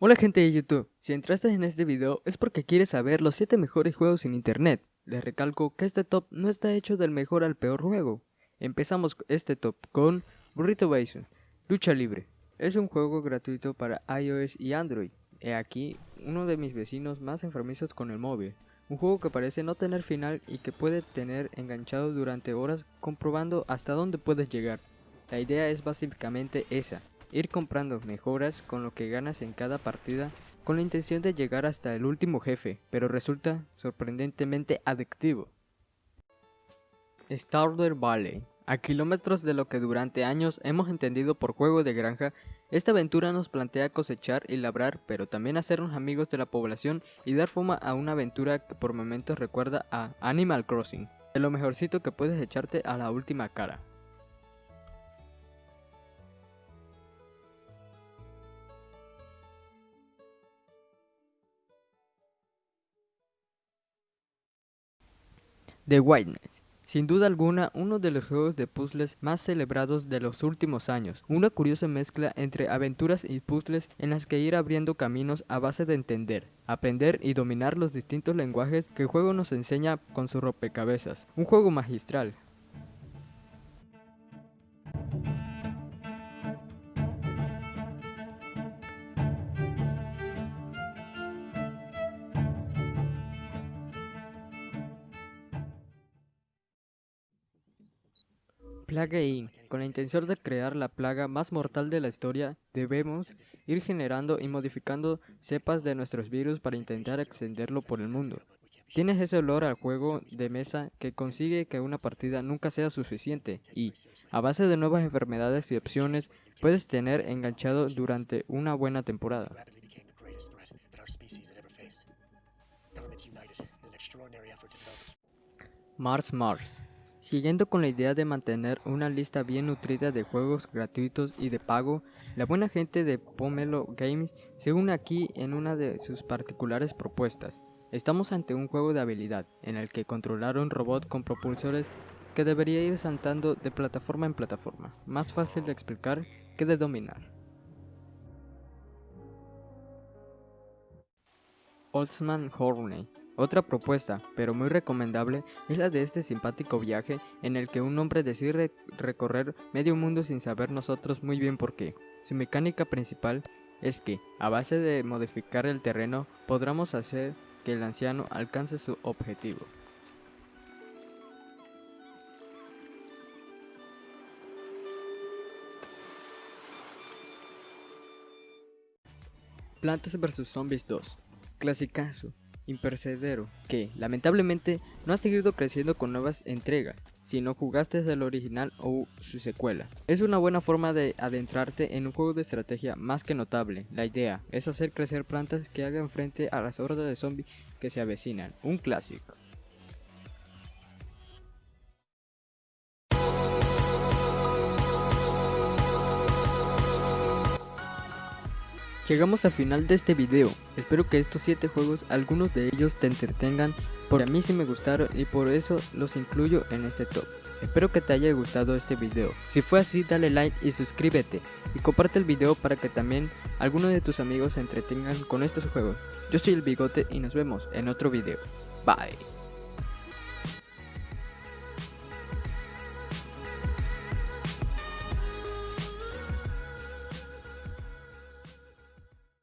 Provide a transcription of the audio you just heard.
Hola gente de YouTube, si entraste en este video es porque quieres saber los 7 mejores juegos en internet. Les recalco que este top no está hecho del mejor al peor juego. Empezamos este top con Burrito Bison, Lucha Libre. Es un juego gratuito para iOS y Android. He aquí uno de mis vecinos más enfermizos con el móvil. Un juego que parece no tener final y que puede tener enganchado durante horas comprobando hasta dónde puedes llegar. La idea es básicamente esa, ir comprando mejoras con lo que ganas en cada partida con la intención de llegar hasta el último jefe, pero resulta sorprendentemente adictivo. Stardew Valley a kilómetros de lo que durante años hemos entendido por juego de granja, esta aventura nos plantea cosechar y labrar, pero también hacernos amigos de la población y dar forma a una aventura que por momentos recuerda a Animal Crossing, de lo mejorcito que puedes echarte a la última cara. The Whiteness. Sin duda alguna, uno de los juegos de puzzles más celebrados de los últimos años, una curiosa mezcla entre aventuras y puzzles en las que ir abriendo caminos a base de entender, aprender y dominar los distintos lenguajes que el juego nos enseña con su rompecabezas. Un juego magistral, Plague Inc. Con la intención de crear la plaga más mortal de la historia, debemos ir generando y modificando cepas de nuestros virus para intentar extenderlo por el mundo. Tienes ese olor al juego de mesa que consigue que una partida nunca sea suficiente y, a base de nuevas enfermedades y opciones, puedes tener enganchado durante una buena temporada. Mars Mars Siguiendo con la idea de mantener una lista bien nutrida de juegos gratuitos y de pago, la buena gente de Pomelo Games se une aquí en una de sus particulares propuestas. Estamos ante un juego de habilidad, en el que controlar un robot con propulsores que debería ir saltando de plataforma en plataforma, más fácil de explicar que de dominar. Oldsman Horney otra propuesta, pero muy recomendable, es la de este simpático viaje en el que un hombre decide recorrer medio mundo sin saber nosotros muy bien por qué. Su mecánica principal es que, a base de modificar el terreno, podremos hacer que el anciano alcance su objetivo. Plantas vs Zombies 2 Clasicazo impercedero, que lamentablemente no ha seguido creciendo con nuevas entregas, si no jugaste desde el original o su secuela. Es una buena forma de adentrarte en un juego de estrategia más que notable. La idea es hacer crecer plantas que hagan frente a las hordas de zombies que se avecinan, un clásico. Llegamos al final de este video, espero que estos 7 juegos, algunos de ellos te entretengan, porque a mí sí me gustaron y por eso los incluyo en este top. Espero que te haya gustado este video, si fue así dale like y suscríbete, y comparte el video para que también algunos de tus amigos se entretengan con estos juegos. Yo soy el Bigote y nos vemos en otro video. Bye.